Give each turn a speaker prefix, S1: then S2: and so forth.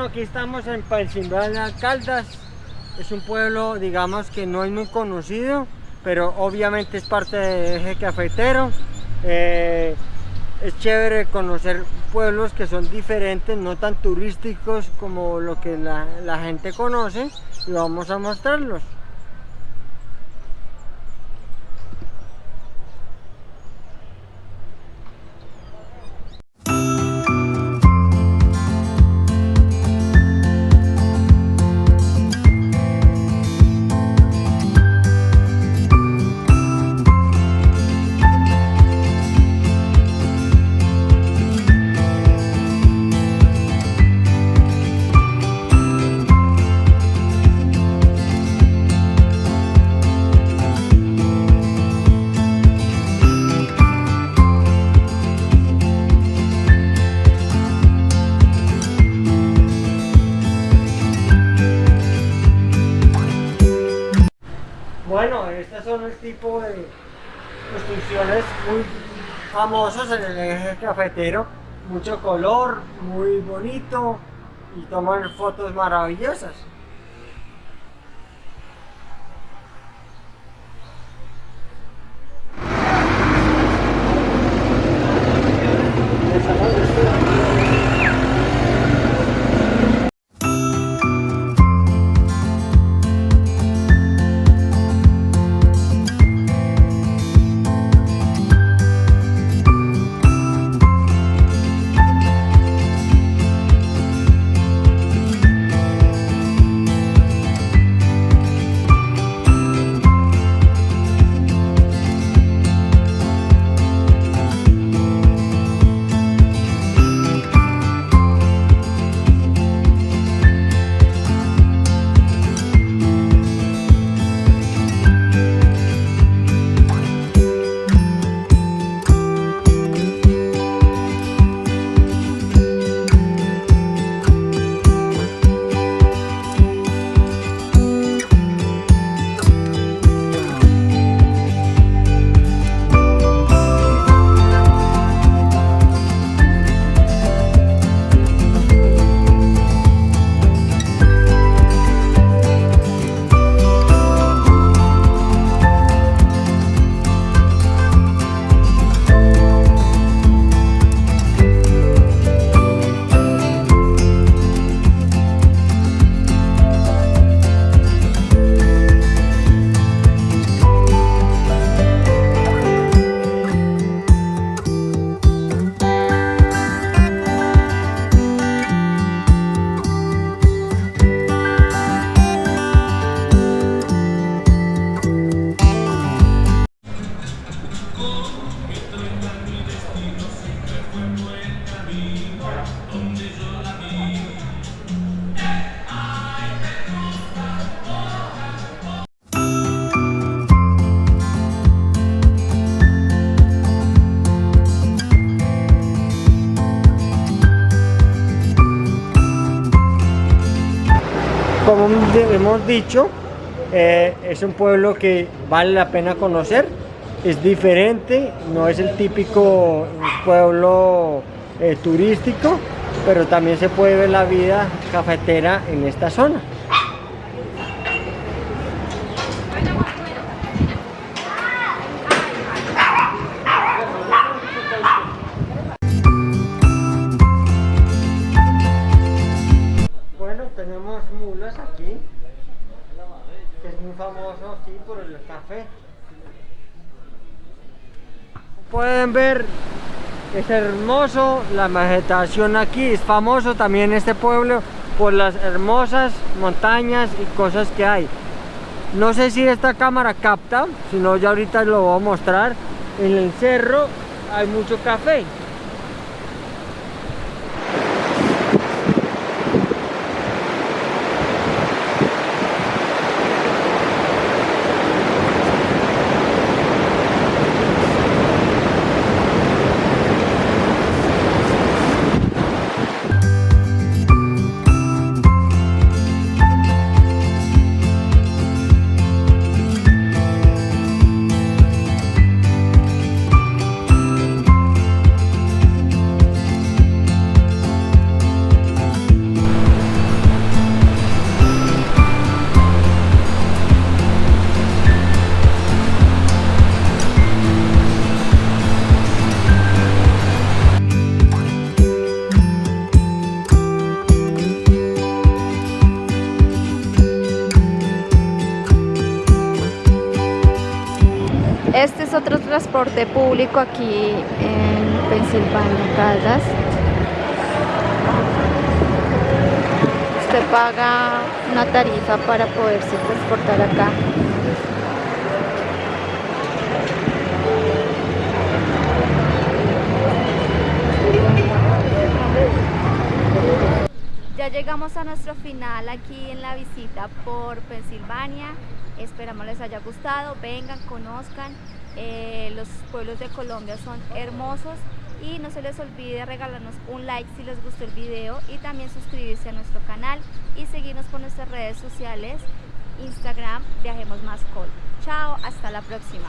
S1: Bueno, aquí estamos en Pensilvania Caldas. Es un pueblo, digamos, que no es muy conocido, pero obviamente es parte del eje cafetero. Eh, es chévere conocer pueblos que son diferentes, no tan turísticos como lo que la gente conoce y vamos a mostrarlos. Bueno, estos son el tipo de construcciones muy famosos en el eje cafetero. Mucho color, muy bonito y toman fotos maravillosas. Como hemos dicho, eh, es un pueblo que vale la pena conocer, es diferente, no es el típico pueblo eh, turístico, pero también se puede ver la vida cafetera en esta zona. Pueden ver, es hermoso, la vegetación aquí es famoso también este pueblo por las hermosas montañas y cosas que hay. No sé si esta cámara capta, si no ya ahorita lo voy a mostrar. En el cerro hay mucho café.
S2: Es otro transporte público aquí en Pensilvania, Caldas. Usted paga una tarifa para poderse transportar acá. Ya llegamos a nuestro final aquí en la visita por Pensilvania. Esperamos les haya gustado, vengan, conozcan. Eh, los pueblos de Colombia son hermosos y no se les olvide regalarnos un like si les gustó el video y también suscribirse a nuestro canal y seguirnos por nuestras redes sociales, Instagram, Viajemos Más Col. Chao, hasta la próxima.